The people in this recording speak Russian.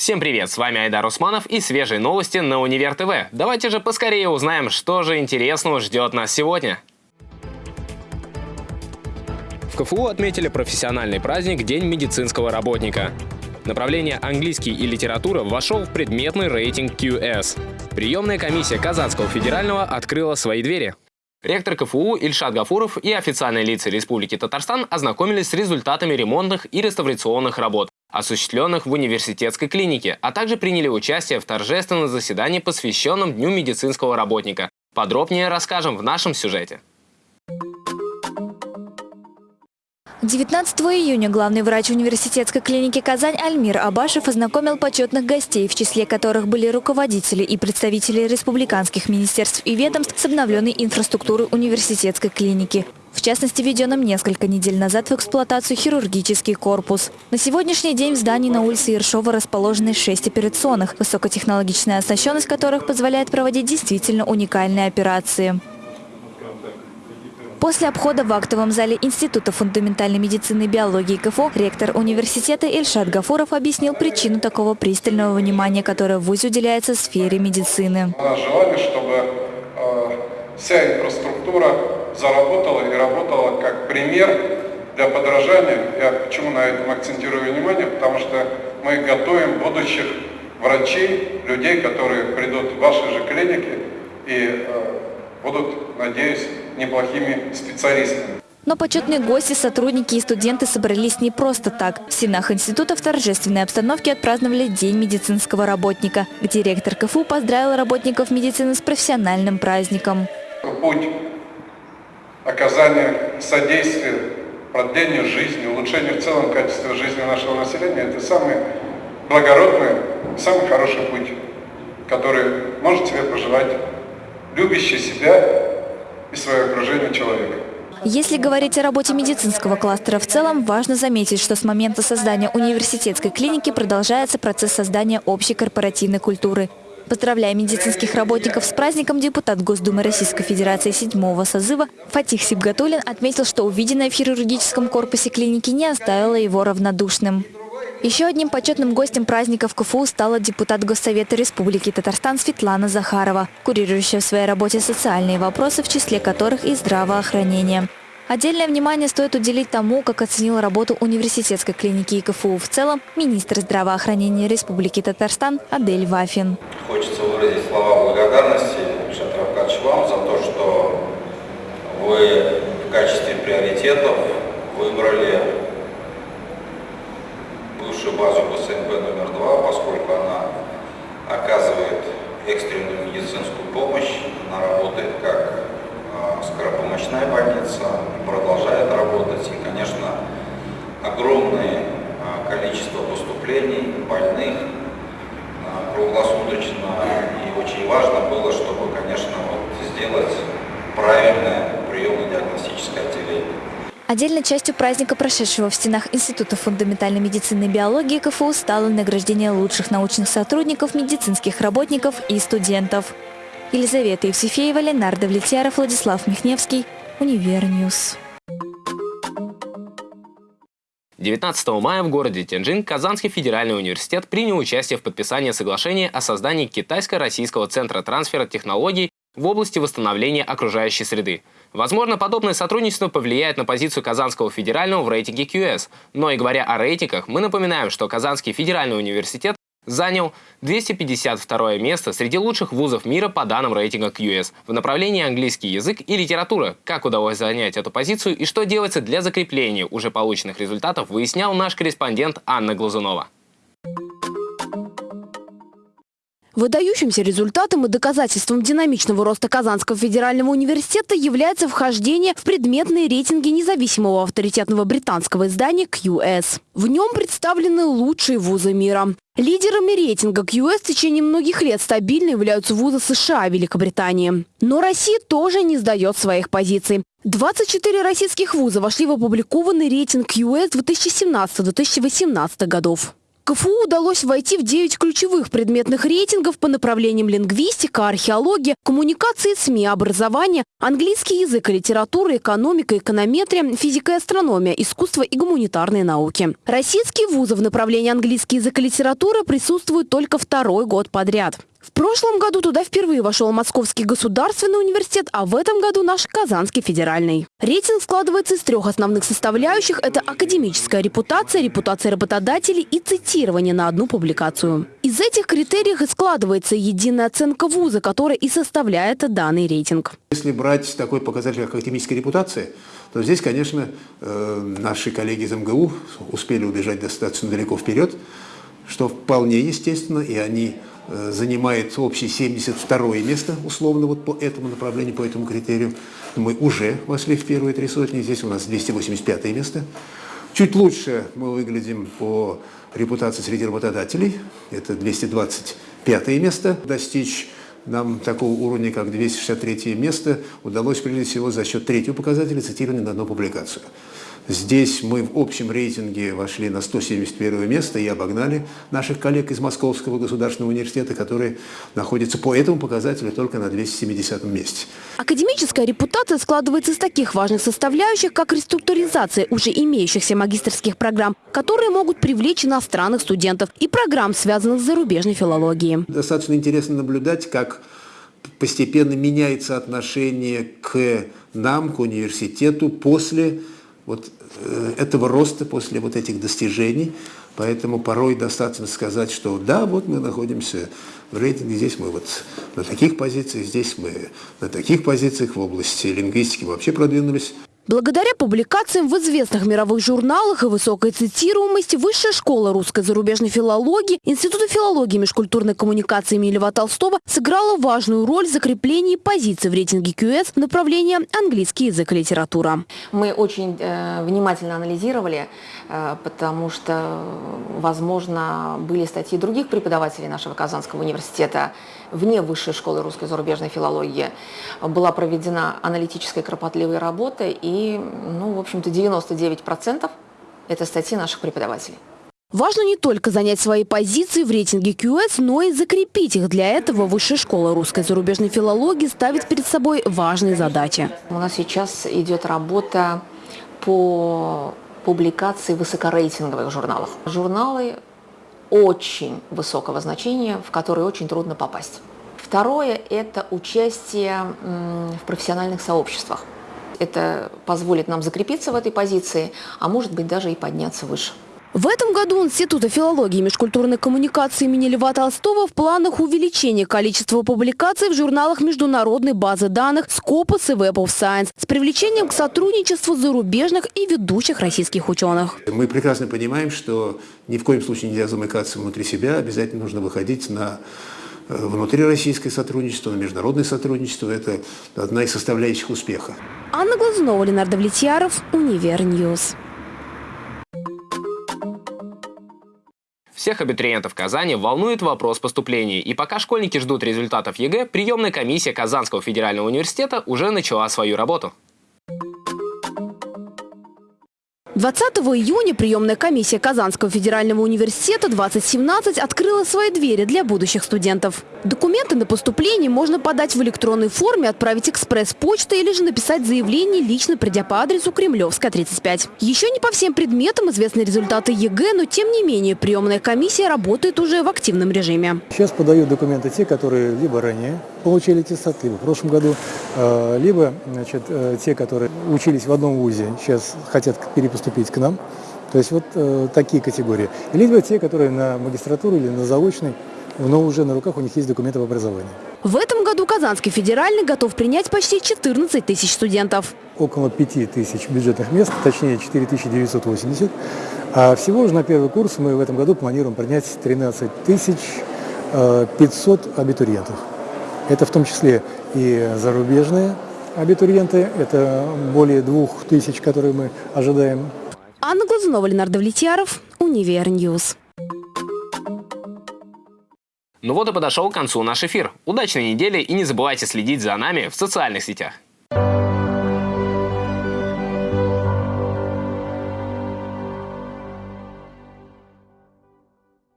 Всем привет, с вами Айдар Усманов и свежие новости на Универ ТВ. Давайте же поскорее узнаем, что же интересного ждет нас сегодня. В КФУ отметили профессиональный праздник День медицинского работника. Направление английский и литература вошел в предметный рейтинг QS. Приемная комиссия Казанского федерального открыла свои двери. Ректор КФУ Ильшат Гафуров и официальные лица Республики Татарстан ознакомились с результатами ремонтных и реставрационных работ, осуществленных в университетской клинике, а также приняли участие в торжественном заседании, посвященном Дню медицинского работника. Подробнее расскажем в нашем сюжете. 19 июня главный врач университетской клиники «Казань» Альмир Абашев ознакомил почетных гостей, в числе которых были руководители и представители республиканских министерств и ведомств с обновленной инфраструктурой университетской клиники. В частности, введенным несколько недель назад в эксплуатацию хирургический корпус. На сегодняшний день в здании на улице Ершова расположены шесть операционных, высокотехнологичная оснащенность которых позволяет проводить действительно уникальные операции. После обхода в актовом зале Института фундаментальной медицины и биологии КФО ректор университета Ильшат Гафуров объяснил причину такого пристального внимания, которое в ВУЗе уделяется сфере медицины. Желание, чтобы э, вся инфраструктура заработала и работала как пример для подражания. Я почему на этом акцентирую внимание? Потому что мы готовим будущих врачей, людей, которые придут в ваши же клиники и э, будут, надеюсь, неплохими специалистами. Но почетные гости, сотрудники и студенты собрались не просто так. В стенах института в торжественной обстановке отпраздновали День медицинского работника, где ректор КФУ поздравил работников медицины с профессиональным праздником. Путь оказания содействия продлению жизни, улучшению в целом качества жизни нашего населения – это самый благородный, самый хороший путь, который может себе пожелать любящий себя и свое окружение человека. Если говорить о работе медицинского кластера в целом, важно заметить, что с момента создания университетской клиники продолжается процесс создания общей корпоративной культуры. Поздравляя медицинских работников с праздником, депутат Госдумы Российской Федерации седьмого созыва Фатих Сибгатулин отметил, что увиденное в хирургическом корпусе клиники не оставило его равнодушным. Еще одним почетным гостем праздника в КФУ стала депутат Госсовета Республики Татарстан Светлана Захарова, курирующая в своей работе социальные вопросы, в числе которых и здравоохранение. Отдельное внимание стоит уделить тому, как оценил работу университетской клиники КФУ в целом министр здравоохранения Республики Татарстан Адель Вафин. Хочется выразить слова благодарности Шатравкадж вам за то, что вы в качестве приоритетов выбрали бывшую базу ПСНП номер два, поскольку она оказывает экстренную медицинскую помощь, она работает как скоропомощная больница, продолжает работать. И, конечно, огромное а, количество поступлений больных а, круглосуточно. И очень важно было, чтобы, конечно, вот сделать правильное приемно-диагностическое отделение. Отдельной частью праздника, прошедшего в стенах Института фундаментальной медицины и биологии КФУ, стало награждение лучших научных сотрудников, медицинских работников и студентов. Елизавета Евсефеева, Ленар Давлетьяров, Владислав Михневский, Univer News. 19 мая в городе Тяньцзинь Казанский федеральный университет принял участие в подписании соглашения о создании Китайско-российского центра трансфера технологий в области восстановления окружающей среды. Возможно, подобное сотрудничество повлияет на позицию Казанского федерального в рейтинге QS. Но и говоря о рейтингах, мы напоминаем, что Казанский федеральный университет занял 252 место среди лучших вузов мира по данным рейтинга QS в направлении английский язык и литература. Как удалось занять эту позицию и что делается для закрепления уже полученных результатов, выяснял наш корреспондент Анна Глазунова. Выдающимся результатом и доказательством динамичного роста Казанского федерального университета является вхождение в предметные рейтинги независимого авторитетного британского издания QS. В нем представлены лучшие вузы мира. Лидерами рейтинга QS в течение многих лет стабильно являются вузы США и Великобритании. Но Россия тоже не сдает своих позиций. 24 российских вуза вошли в опубликованный рейтинг QS 2017-2018 годов. КФУ удалось войти в 9 ключевых предметных рейтингов по направлениям лингвистика, археология, коммуникации, СМИ, образование, английский язык и литература, экономика, эконометрия, физика и астрономия, искусство и гуманитарные науки. Российские вузы в направлении английский язык и литература присутствуют только второй год подряд. В прошлом году туда впервые вошел Московский государственный университет, а в этом году наш Казанский федеральный. Рейтинг складывается из трех основных составляющих. Это академическая репутация, репутация работодателей и цитирование на одну публикацию. Из этих критериев и складывается единая оценка вуза, которая и составляет данный рейтинг. Если брать такой показатель, как академическая репутация, то здесь, конечно, э, наши коллеги из МГУ успели убежать достаточно далеко вперед, что вполне естественно, и они занимает общее 72 место, условно, вот по этому направлению, по этому критерию. Мы уже вошли в первые три сотни, здесь у нас 285 место. Чуть лучше мы выглядим по репутации среди работодателей, это 225 место. Достичь нам такого уровня, как 263 место, удалось прежде всего за счет третьего показателя цитирования на одну публикацию. Здесь мы в общем рейтинге вошли на 171 место и обогнали наших коллег из Московского государственного университета, которые находятся по этому показателю только на 270 месте. Академическая репутация складывается из таких важных составляющих, как реструктуризация уже имеющихся магистрских программ, которые могут привлечь иностранных студентов, и программ, связанных с зарубежной филологией. Достаточно интересно наблюдать, как постепенно меняется отношение к нам, к университету после вот этого роста, после вот этих достижений. Поэтому порой достаточно сказать, что да, вот мы находимся в рейтинге, здесь мы вот на таких позициях, здесь мы на таких позициях в области лингвистики вообще продвинулись. Благодаря публикациям в известных мировых журналах и высокой цитируемости Высшая школа русской зарубежной филологии Института филологии и межкультурной коммуникации имени Льва Толстого сыграла важную роль в закреплении позиций в рейтинге QS в направлении английский язык и литература. Мы очень э, внимательно анализировали, э, потому что, возможно, были статьи других преподавателей нашего Казанского университета вне Высшей школы русской зарубежной филологии. Была проведена аналитическая кропотливая работа и ну, в общем-то, 99% это статьи наших преподавателей. Важно не только занять свои позиции в рейтинге QS, но и закрепить их. Для этого Высшая школа русской зарубежной филологии ставит перед собой важные задачи. У нас сейчас идет работа по публикации высокорейтинговых журналов. Журналы очень высокого значения, в которые очень трудно попасть. Второе – это участие в профессиональных сообществах. Это позволит нам закрепиться в этой позиции, а может быть даже и подняться выше. В этом году Института филологии и межкультурной коммуникации имени Льва Толстого в планах увеличения количества публикаций в журналах международной базы данных Scopus и Web of Science с привлечением к сотрудничеству зарубежных и ведущих российских ученых. Мы прекрасно понимаем, что ни в коем случае нельзя замыкаться внутри себя, обязательно нужно выходить на э, внутрироссийское сотрудничество, на международное сотрудничество. Это одна из составляющих успеха. Анна Глазунова, Ленар Давлетьяров, Univer News. Всех абитуриентов Казани волнует вопрос поступления, и пока школьники ждут результатов ЕГЭ, приемная комиссия Казанского федерального университета уже начала свою работу. 20 июня приемная комиссия Казанского федерального университета 2017 открыла свои двери для будущих студентов. Документы на поступление можно подать в электронной форме, отправить экспресс-почтой или же написать заявление, лично придя по адресу Кремлевская, 35. Еще не по всем предметам известны результаты ЕГЭ, но тем не менее приемная комиссия работает уже в активном режиме. Сейчас подают документы те, которые либо ранее получили аттестат, либо в прошлом году, э, либо значит, э, те, которые учились в одном вузе, сейчас хотят перепоступить к нам. То есть вот э, такие категории. Либо те, которые на магистратуру или на заочный но уже на руках у них есть документы об образовании. В этом году Казанский федеральный готов принять почти 14 тысяч студентов. Около 5 тысяч бюджетных мест, точнее 4 980. А всего же на первый курс мы в этом году планируем принять 13 тысяч 500 э, абитуриентов. Это в том числе и зарубежные абитуриенты, это более двух тысяч, которые мы ожидаем. Анна Глазунова, Ленар Давлетьяров, Univer News. Ну вот и подошел к концу наш эфир. Удачной недели и не забывайте следить за нами в социальных сетях.